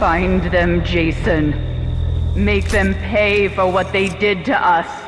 Find them, Jason. Make them pay for what they did to us.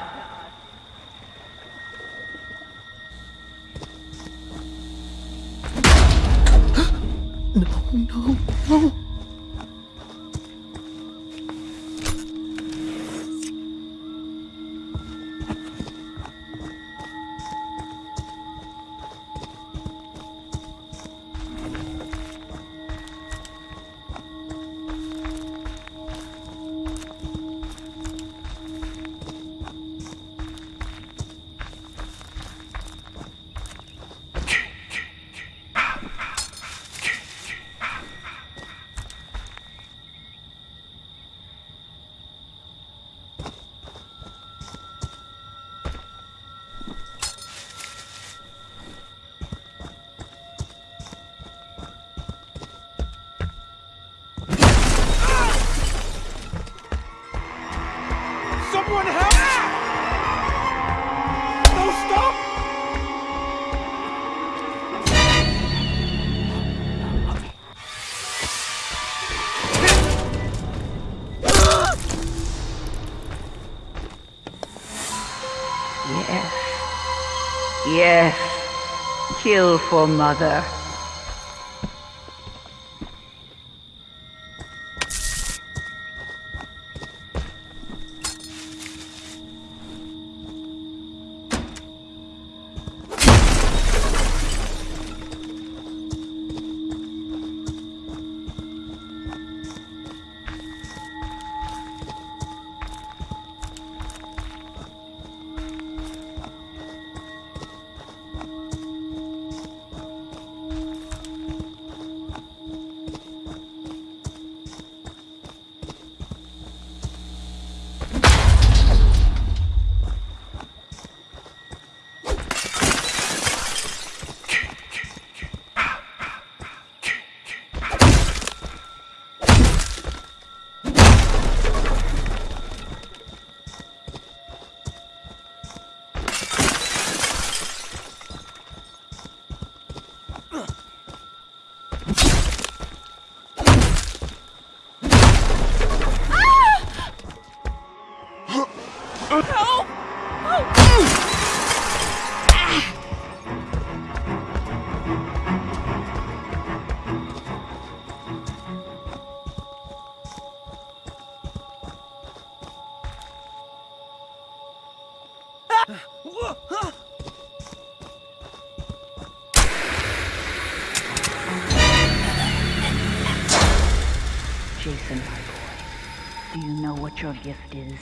Yes. Kill for mother. Jason, my boy, do you know what your gift is?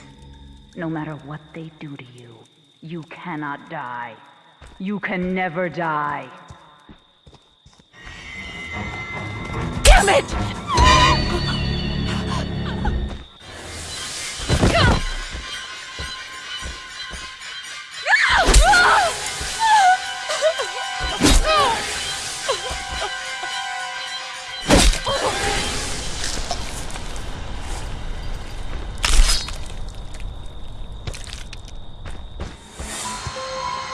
No matter what they do to you, you cannot die. You can never die. Damn it!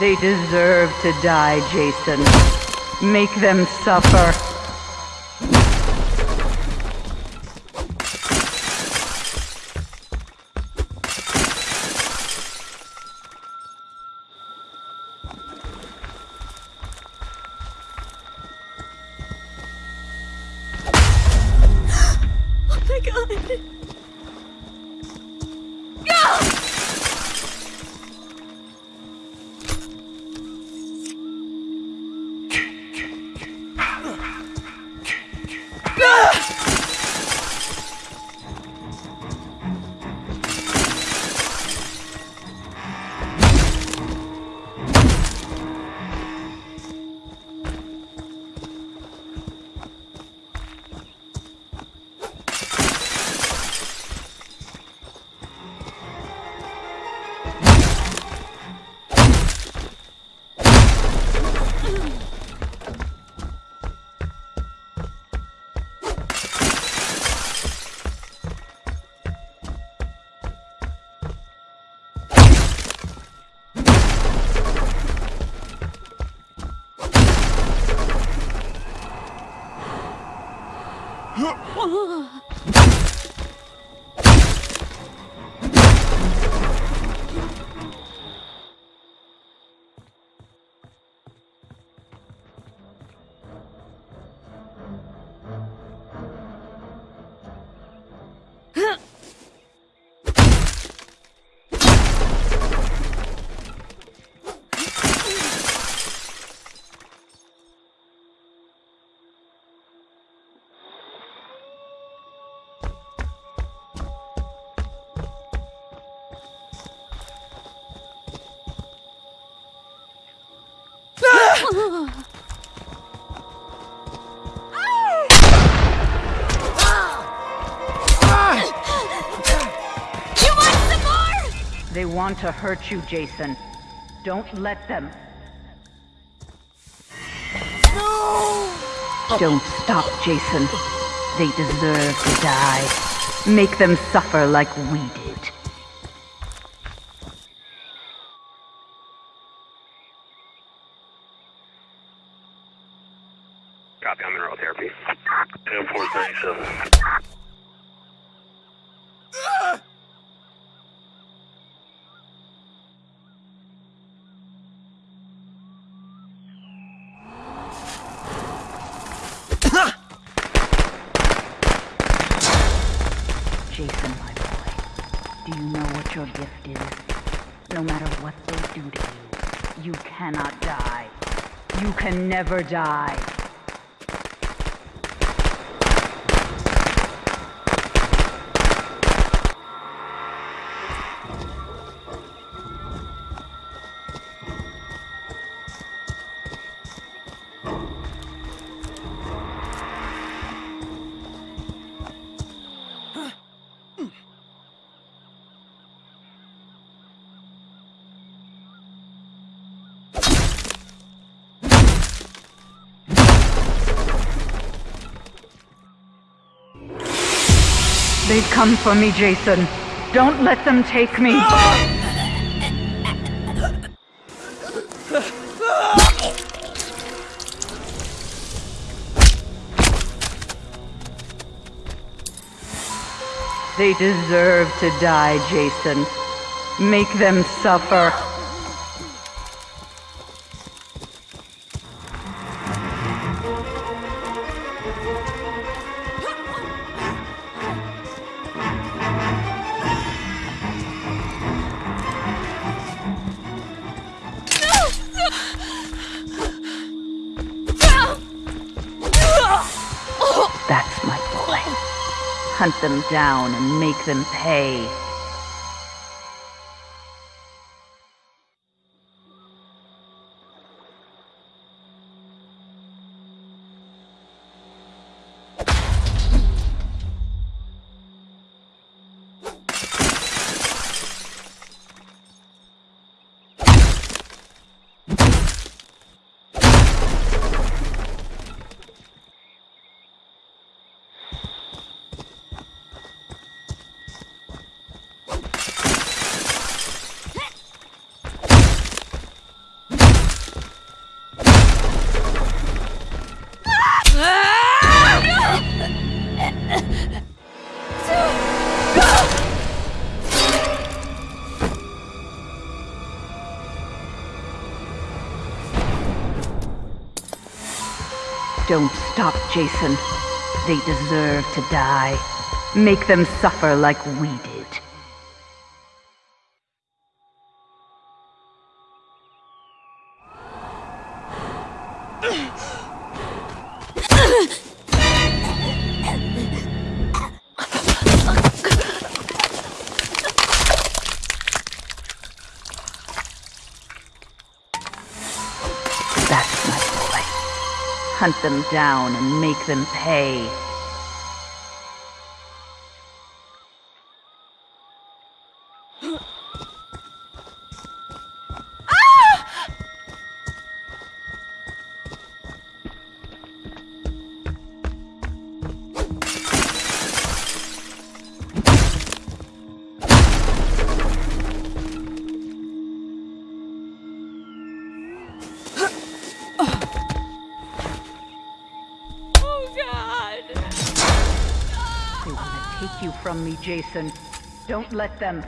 They deserve to die, Jason. Make them suffer. 啊 They want to hurt you, Jason. Don't let them. No! Don't stop, Jason. They deserve to die. Make them suffer like we did. Copy, I'm in neural therapy. 437. Jason, my boy, do you know what your gift is? No matter what they do to you, you cannot die. You can never die. They've come for me, Jason. Don't let them take me. They deserve to die, Jason. Make them suffer. Hunt them down and make them pay. Don't stop, Jason. They deserve to die. Make them suffer like we did. Hunt them down and make them pay. From me, Jason. Don't let them.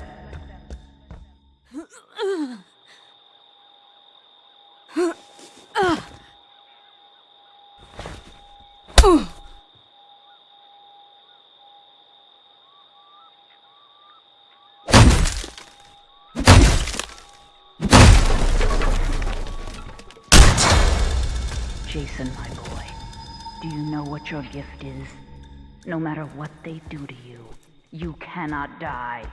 Jason, my boy, do you know what your gift is? No matter what they do to you, you cannot die.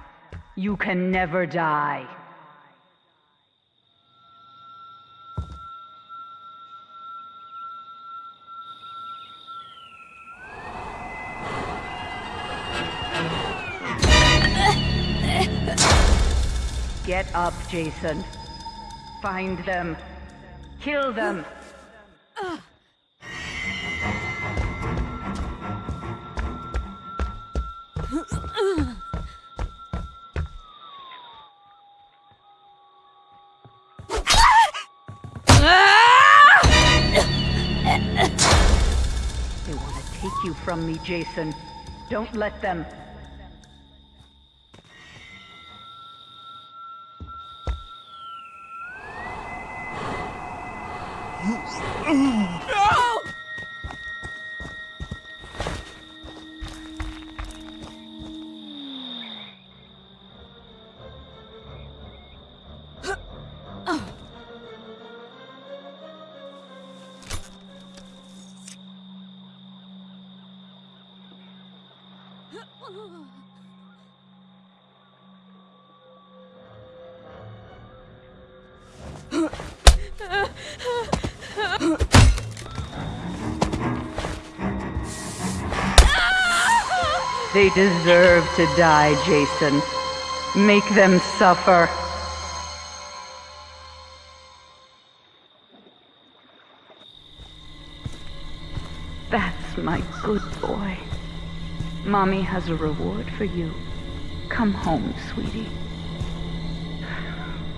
You can never die. Get up, Jason. Find them. Kill them. They want to take you from me, Jason. Don't let them. Ah! They deserve to die, Jason. Make them suffer. That's my good boy. Mommy has a reward for you. Come home, sweetie.